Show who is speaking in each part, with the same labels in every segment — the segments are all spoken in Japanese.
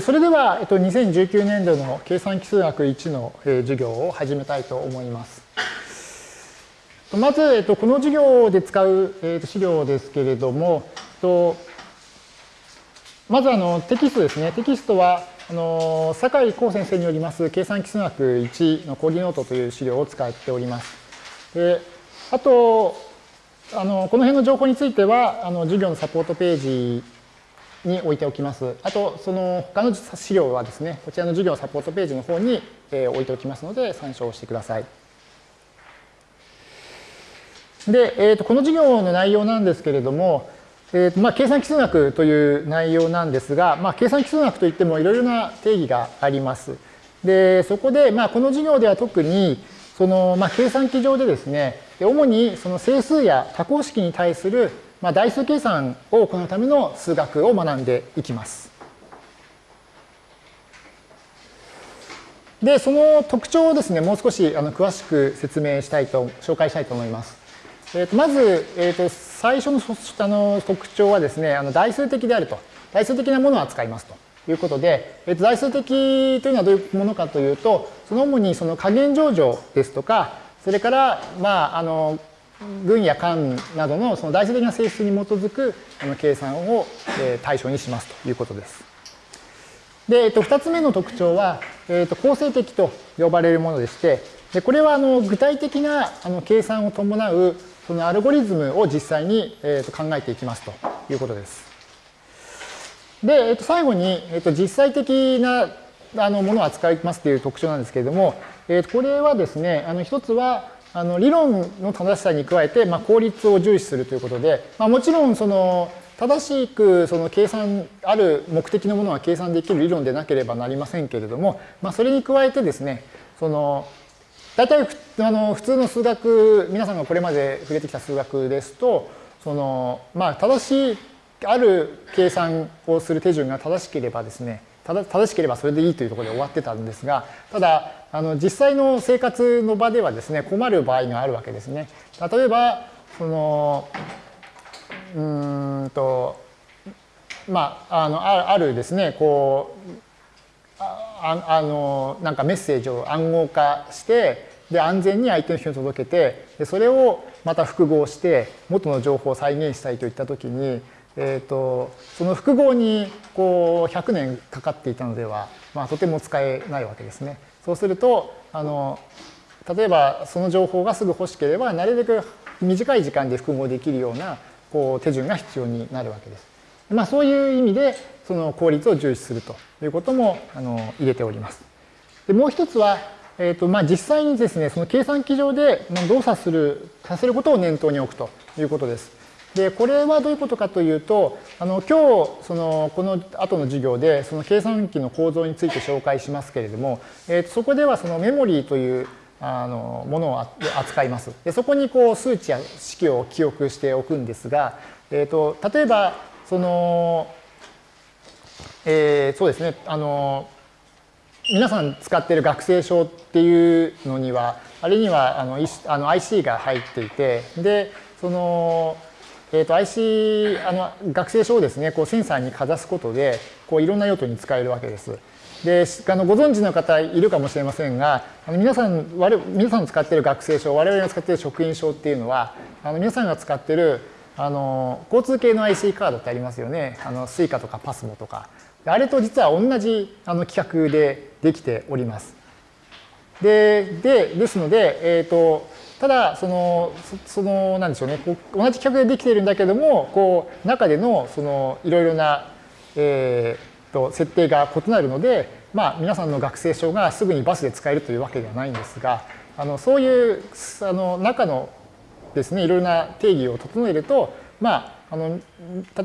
Speaker 1: それでは、えっと、2019年度の計算機数学1の授業を始めたいと思います。まず、えっと、この授業で使う、えっと、資料ですけれども、えっと、まずあのテキストですね。テキストは、あの酒井光先生によります計算機数学1の講義ノートという資料を使っております。であとあの、この辺の情報については、あの授業のサポートページに置いておきます。あと、その他の資料はですね、こちらの授業サポートページの方に、え置いておきますので、参照してください。で、えー、とこの授業の内容なんですけれども、えーとまあ、計算基数学という内容なんですが、まあ、計算基数学といってもいろいろな定義があります。で、そこで、まあ、この授業では特に、その、まあ、計算機上でですね、主にその整数や多項式に対するまあ、代数計算を行うための数学を学んでいきます。で、その特徴をですね、もう少しあの詳しく説明したいと、紹介したいと思います。えー、とまず、えー、と最初のあの特徴はですね、あの代数的であると。代数的なものを扱いますということで、えー、と代数的というのはどういうものかというと、その主にその加減上場ですとか、それから、まあ、あの群や間などのその代数的な性質に基づくあの計算を対象にしますということです。で、えっと、2つ目の特徴は、えっと、構成的と呼ばれるものでして、でこれはあの具体的なあの計算を伴うそのアルゴリズムを実際に、えっと、考えていきますということです。で、えっと、最後に、えっと、実際的なあのものを扱いますという特徴なんですけれども、えっと、これはですね、あの一つは、あの理論の正しさに加えて、まあ、効率を重視するということで、まあ、もちろんその正しくその計算ある目的のものは計算できる理論でなければなりませんけれども、まあ、それに加えてですねその大体あの普通の数学皆さんがこれまで触れてきた数学ですとその、まあ、正しいある計算をする手順が正しければですね正しければそれでいいというところで終わってたんですがただあの実際の生活の場ではですね困る場合があるわけですね。例えばそのうんとまああのあるですねこうああのなんかメッセージを暗号化してで安全に相手の人に届けてでそれをまた複合して元の情報を再現したいといったときに、えーと、その複合にこう100年かかっていたのでは、まあ、とても使えないわけですね。そうするとあの例えばその情報がすぐ欲しければなるべく短い時間で複合できるようなこう手順が必要になるわけです。まあ、そういう意味でその効率を重視するということもあの入れております。でもう一つは、えーとまあ、実際にですねその計算機上で動作するさせることを念頭に置くということです。で、これはどういうことかというと、あの今日、そのこの後の授業で、その計算機の構造について紹介しますけれども、えー、そこではそのメモリーというあのものを扱います。でそこにこう数値や式を記憶しておくんですが、えー、と例えば、その、えー、そうですね、あの、皆さん使っている学生証っていうのには、あれにはあのあの IC が入っていて、で、その、えー、と IC あの学生証をですねこうセンサーにかざすことでこういろんな用途に使えるわけです。であのご存知の方いるかもしれませんがあの皆さん我皆さんの使っている学生証我々が使っている職員証っていうのはあの皆さんが使っているあの交通系の IC カードってありますよねあの Suica とか PASMO とかあれと実は同じあの規格でできております。ででですので、えーとただ、その、その、なんでしょうね、こう同じ企画でできているんだけども、こう、中での、その、いろいろな、えー、と、設定が異なるので、まあ、皆さんの学生証がすぐにバスで使えるというわけではないんですが、あの、そういう、あの、中のですね、いろいろな定義を整えると、まあ、あの、例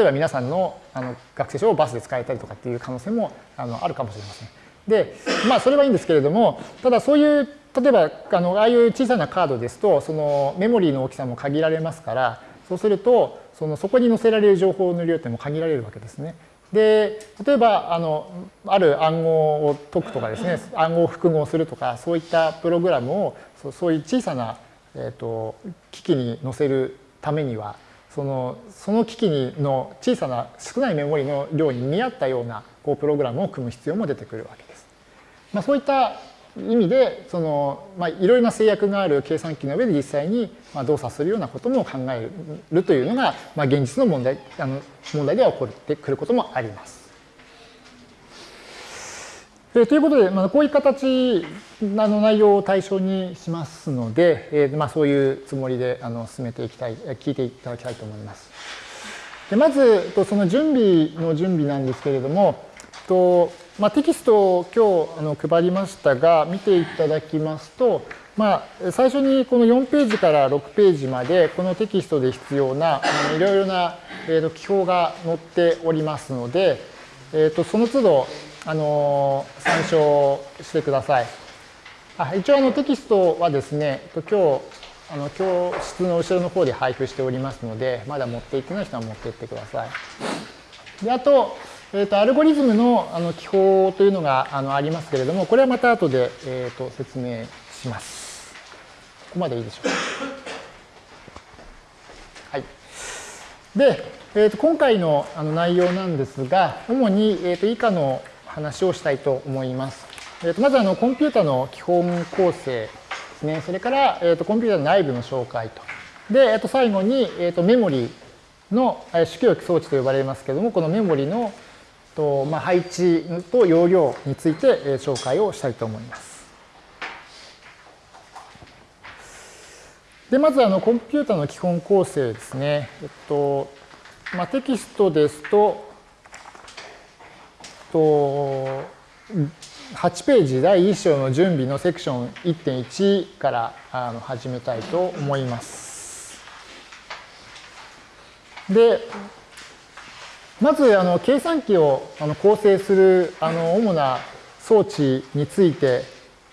Speaker 1: えば皆さんのあの学生証をバスで使えたりとかっていう可能性もあのあるかもしれません。で、まあ、それはいいんですけれども、ただそういう例えばあのああいう小さなカードですとそのメモリーの大きさも限られますからそうするとそのそこに載せられる情報の量っても限られるわけですね。で例えばあのある暗号を解くとかですね暗号を複合するとかそういったプログラムをそういう小さな、えーと、機器に載せるためにはそのその機器の小さな少ないメモリの量に見合ったようなこうプログラムを組む必要も出てくるわけです。まあ、そういった意味でその、まあ、いろいろな制約がある計算機の上で実際にまあ動作するようなことも考えるというのが、まあ、現実の問題あの問題では起こってくることもあります。えということで、まあ、こういう形の内容を対象にしますので、えーまあ、そういうつもりであの進めていきたい、聞いていただきたいと思います。でまず、その準備の準備なんですけれども、とまあ、テキストを今日あの配りましたが、見ていただきますと、まあ、最初にこの4ページから6ページまで、このテキストで必要な、いろいろな、えー、と記法が載っておりますので、えー、とその都度、あの参照してください。あ一応あのテキストはですね、今日あの教室の後ろの方で配布しておりますので、まだ持っていってない人は持っていってください。であと、えーと、アルゴリズムのあの記法というのがあのありますけれども、これはまた後で、えーと、説明します。ここまでいいでしょうか？はい。で、えーと、今回のあの内容なんですが、主に、えー、と以下の話をしたいと思います。えー、とまずあのコンピュータの基本構成ですね。それから、えー、とコンピュータの内部の紹介と。で、えー、と最後に、えー、とメモリの主記憶装置と呼ばれますけれども、このメモリのと、まあ、配置と容量について、紹介をしたいと思います。で、まずあのコンピュータの基本構成ですね。えっと、まあ、テキストですと、と8ページ第1章の準備のセクション1.1からあの始めたいと思います。で、まずあの計算機をあの構成するあの主な装置について、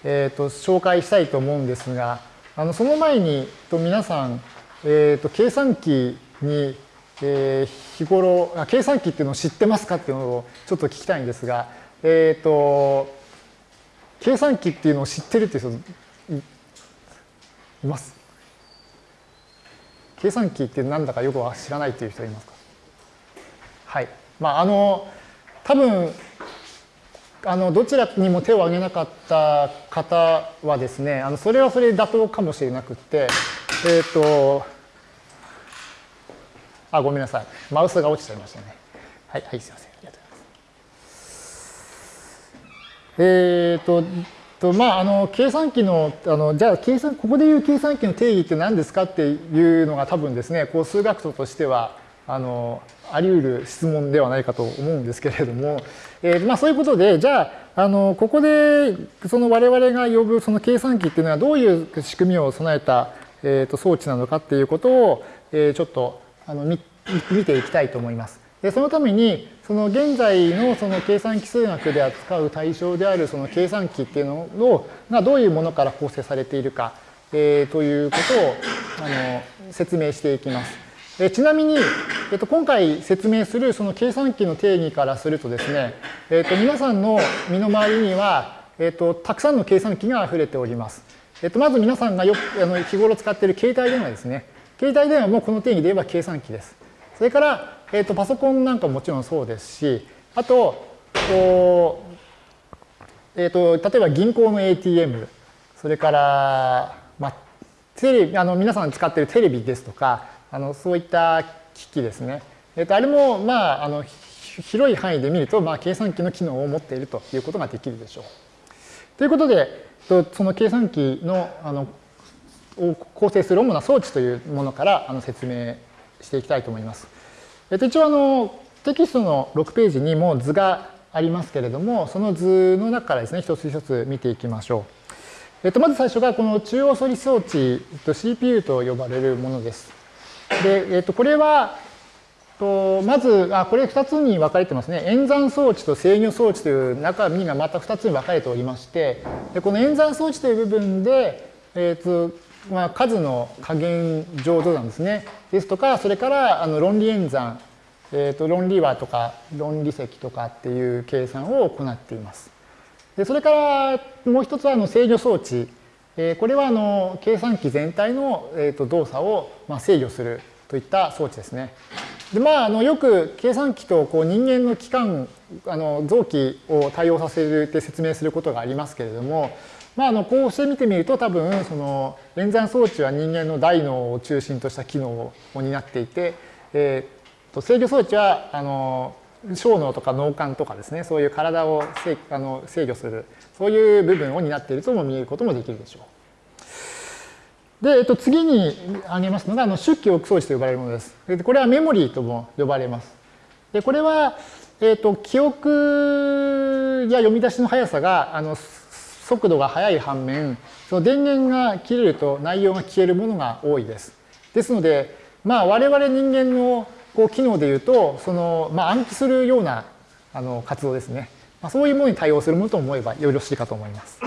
Speaker 1: えー、と紹介したいと思うんですが、あのその前にと皆さん、えー、と計算機にえー、日頃計算機っていうのを知ってますかっていうのをちょっと聞きたいんですが、えっ、ー、と計算機っていうのを知ってるっていう人います？計算機ってなんだかよくは知らないっていう人いますか？はい。まあ、あの、多分、あの、どちらにも手を挙げなかった方はですね、あの、それはそれで妥当かもしれなくって、えっ、ー、と、あ、ごめんなさい。マウスが落ちちゃいましたね。はい、はい、すいません。ありがとうございます。えっ、ー、と、と、まあ、あの、計算機の、あの、じゃあ、計算、ここでいう計算機の定義って何ですかっていうのが多分ですね、こう、数学徒としては、あの、あり得る質問ではないかと思うんですけれども、えー、まあ、そういうことで、じゃあ、あの、ここで、その我々が呼ぶその計算機っていうのはどういう仕組みを備えた、えー、と装置なのかっていうことを、えー、ちょっとあの見ていきたいと思います。でそのためにその現在のその計算機数学で扱う対象であるその計算機っていうのをがどういうものから構成されているか、えー、ということをあの説明していきます。えちなみに、えっと、今回説明するその計算機の定義からするとですね、えっと、皆さんの身の回りには、えっと、たくさんの計算機が溢れております。えっと、まず皆さんがよあの日頃使っている携帯電話ですね。携帯電話もこの定義で言えば計算機です。それから、えーと、パソコンなんかももちろんそうですし、あと、とえーと、例えば銀行の ATM、それから、まあ、テレビあの皆さん使っているテレビですとか、あのそういった機器ですね。えーと、あれも、まあ、あの広い範囲で見ると、まあ、計算機の機能を持っているということができるでしょう。ということで、その計算機のあのを構成する主な装置というものからあの説明していきたいと思います。えっと、一応あのテキストの6ページにも図がありますけれども、その図の中からですね、一つ一つ見ていきましょう。えっと、まず最初がこの中央処理装置、CPU と呼ばれるものです。で、えっと、これは、とまず、あ、これ2つに分かれてますね。演算装置と制御装置という中身がまた2つに分かれておりまして、でこの演算装置という部分で、えっと、まあ、数の加減浄土なんですね。ですとか、それからあの論理演算、えー、と論理和とか論理積とかっていう計算を行っています。でそれからもう一つはあの制御装置。え、これはあの計算機全体の、えー、と動作をまあ制御するといった装置ですね。でまあ、あのよく計算機とこう人間の器官あの臓器を対応させるって説明することがありますけれども、まあ、あのこうして見てみると多分その演算装置は人間の大脳を中心とした機能を担っていて、えー、と制御装置はあの小脳とか脳幹とかですねそういう体を制あの制御するそういう部分を担っているとも見えることもできるでしょう。で、えっと、次に挙げますのが、あの出記憶装置と呼ばれるものです。これはメモリーとも呼ばれます。で、これは、えっと、記憶や読み出しの速さが、あの、速度が速い反面、その電源が切れると内容が消えるものが多いです。ですので、まあ、我々人間のこう機能でいうと、その、まあ、暗記するようなあの活動ですね。まあ、そういうものに対応するものと思えばよろしいかと思います。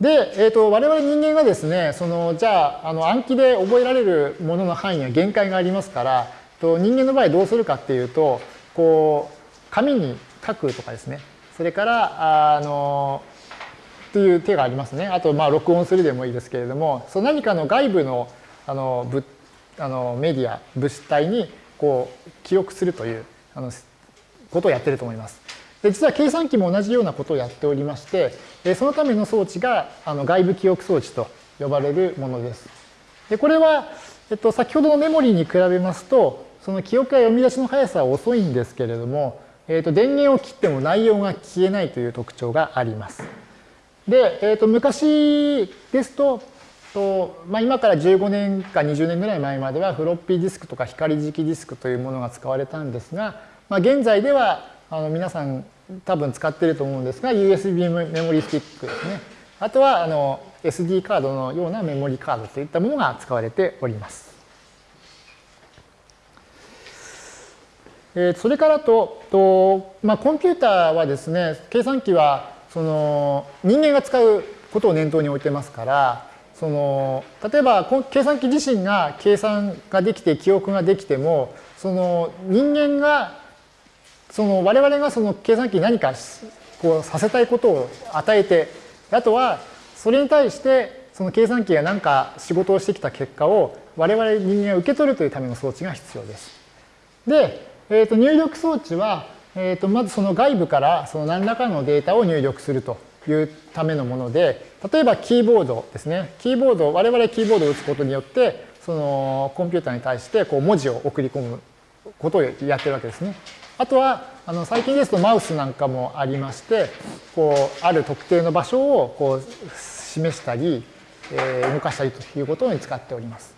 Speaker 1: で、えーと、我々人間がですね、そのじゃああの暗記で覚えられるものの範囲には限界がありますから、と人間の場合どうするかっていうと、こう紙に書くとかですね、それからあのという手がありますね。あとまあ録音するでもいいですけれども、その何かの外部のあの物あのメディア物体にこう記録するというあのことをやってると思います。で実は計算機も同じようなことをやっておりまして、そのための装置があの外部記憶装置と呼ばれるものです。でこれは、えっと、先ほどのメモリーに比べますと、その記憶や読み出しの速さは遅いんですけれども、えっと、電源を切っても内容が消えないという特徴があります。で、えっと、昔ですと、とまあ、今から15年か20年ぐらい前まではフロッピーディスクとか光磁気ディスクというものが使われたんですが、まあ、現在ではあの皆さん多分使っていると思うんですが USB メモリスティックですねあとはあの SD カードのようなメモリカードといったものが使われております。えそれからとと、まあ、コンピューターはですね計算機はその人間が使うことを念頭に置いてますからその例えば計算機自身が計算ができて記憶ができてもその人間がその我々がその計算機に何かこうさせたいことを与えてあとはそれに対してその計算機が何か仕事をしてきた結果を我々人間が受け取るというための装置が必要です。で、えー、と入力装置は、えー、とまずその外部からその何らかのデータを入力するというためのもので例えばキーボードですねキーボード我々キーボードを打つことによってそのコンピューターに対してこう文字を送り込むことをやってるわけですね。あとはあの最近ですとマウスなんかもありましてこうある特定の場所をこう示したり、えー、動かしたりということに使っております。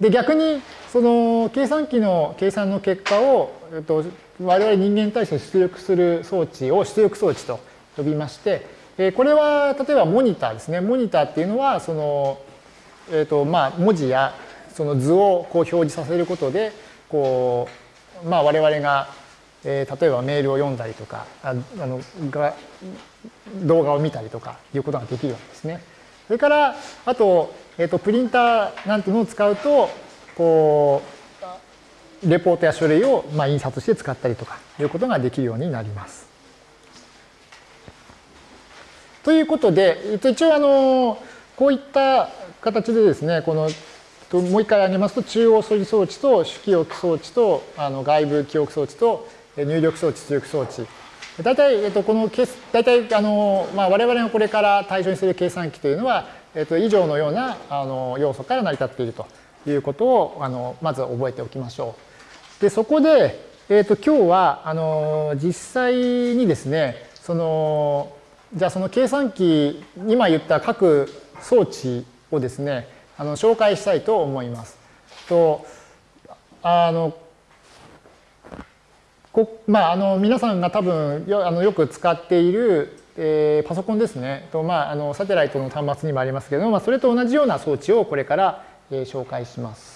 Speaker 1: で逆にその計算機の計算の結果を、えっと、我々人間に対して出力する装置を出力装置と呼びまして、え、これは例えばモニターですねモニターっていうのはその、えーとまあ、文字やその図をこう表示させることでこう、まあ、我々がえ、例えばメールを読んだりとかああのが動画を見たりとかいうことができるわけですね。それからあと,、えーと、プリンターなんていうのを使うとこうレポートや書類を、まあ、印刷して使ったりとかいうことができるようになります。ということで、一応あのこういった形でですねこのもう一回挙げますと中央処理装置と主記憶装置とあの外部記憶装置と入力装置、出力装置。大体、えっと、このケース、大体、あの、まあ、我々がこれから対象にする計算機というのは、えっと、以上のようなあの要素から成り立っているということを、あの、まず覚えておきましょう。で、そこで、えっと、今日は、あの、実際にですね、その、じゃあその計算機、今言った各装置をですね、あの紹介したいと思います。とあのこまあ、あの皆さんが多分よあのよく使っている、えー、パソコンですねと、まあ、あのサテライトの端末にもありますけども、まあ、それと同じような装置をこれから、えー、紹介します。